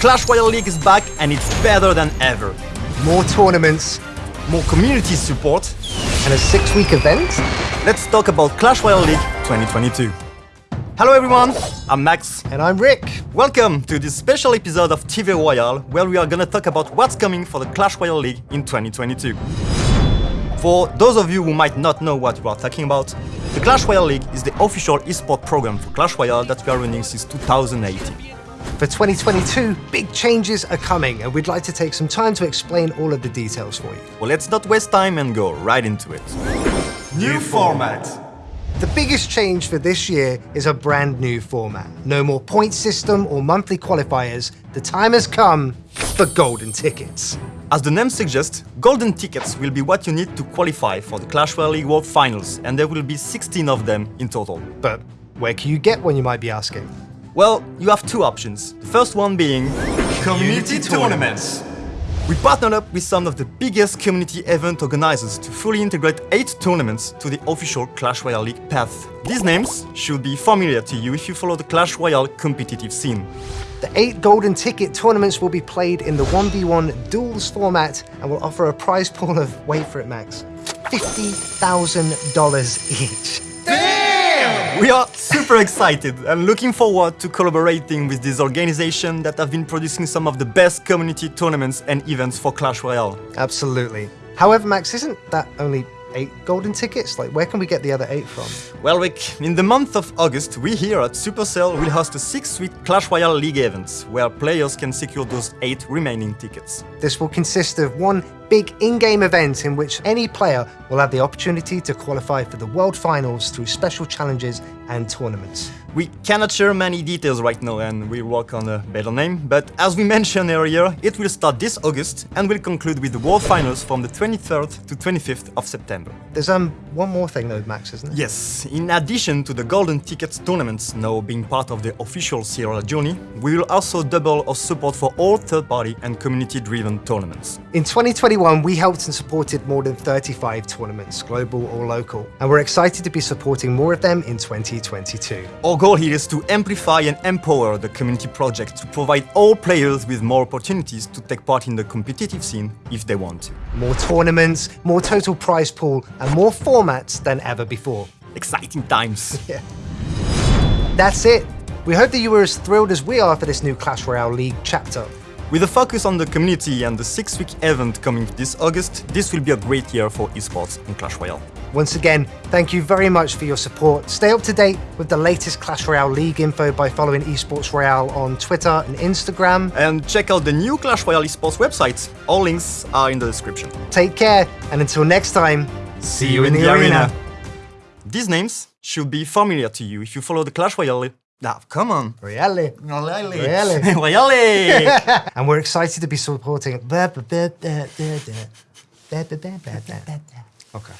Clash Royale League is back and it's better than ever. More tournaments, More community support. and a six-week event? Let's talk about Clash Royale League 2022. Hello everyone, I'm Max. And I'm Rick. Welcome to this special episode of TV Royale, where we are gonna talk about what's coming for the Clash Royale League in 2022. For those of you who might not know what we are talking about, the Clash Royale League is the official esport program for Clash Royale that we are running since 2018. For 2022, big changes are coming, and we'd like to take some time to explain all of the details for you. Well, let's not waste time and go right into it. New format. The biggest change for this year is a brand new format. No more point system or monthly qualifiers. The time has come for golden tickets. As the name suggests, golden tickets will be what you need to qualify for the Clash Royale League World Finals, and there will be 16 of them in total. But where can you get one, you might be asking? Well, you have two options. The first one being community tournaments. We partnered up with some of the biggest community event organizers to fully integrate 8 tournaments to the official Clash Royale League path. These names should be familiar to you if you follow the Clash Royale competitive scene. The eight golden ticket tournaments will be played in the 1v1 duels format and will offer a prize pool of, wait for it, Max, $50,000 each. We are super excited and looking forward to collaborating with this organization that have been producing some of the best community tournaments and events for Clash Royale. Absolutely. However, Max, isn't that only eight golden tickets? Like, where can we get the other eight from? Well, Rick, in the month of August, we here at Supercell will host a six-week Clash Royale League event, where players can secure those eight remaining tickets. This will consist of one big in-game event in which any player will have the opportunity to qualify for the World Finals through special challenges and tournaments. We cannot share many details right now and we'll work on a better name, but as we mentioned earlier, it will start this August and will conclude with the World Finals from the 23rd to 25th of September. There's um one more thing though, Max, isn't there? Yes, in addition to the Golden Tickets tournaments now being part of the official CRL journey, we will also double our support for all third-party and community-driven tournaments. In 2021, we helped and supported more than 35 tournaments, global or local, and we're excited to be supporting more of them in 2022. Our goal here is to amplify and empower the community project to provide all players with more opportunities to take part in the competitive scene if they want to. More tournaments, more total prize pool, and more formats than ever before. Exciting times! That's it. We hope that you were as thrilled as we are for this new Clash Royale League chapter. With a focus on the community and the six-week event coming this August, this will be a great year for esports in Clash Royale. Once again, thank you very much for your support. Stay up to date with the latest Clash Royale League info by following Esports Royale on Twitter and Instagram. And check out the new Clash Royale esports website. All links are in the description. Take care, and until next time, See you in the arena! These names should be familiar to you if you follow the Clash Royale. Now, oh, come on. Royale. Royale. Royale. Royale. and we're excited to be supporting... okay.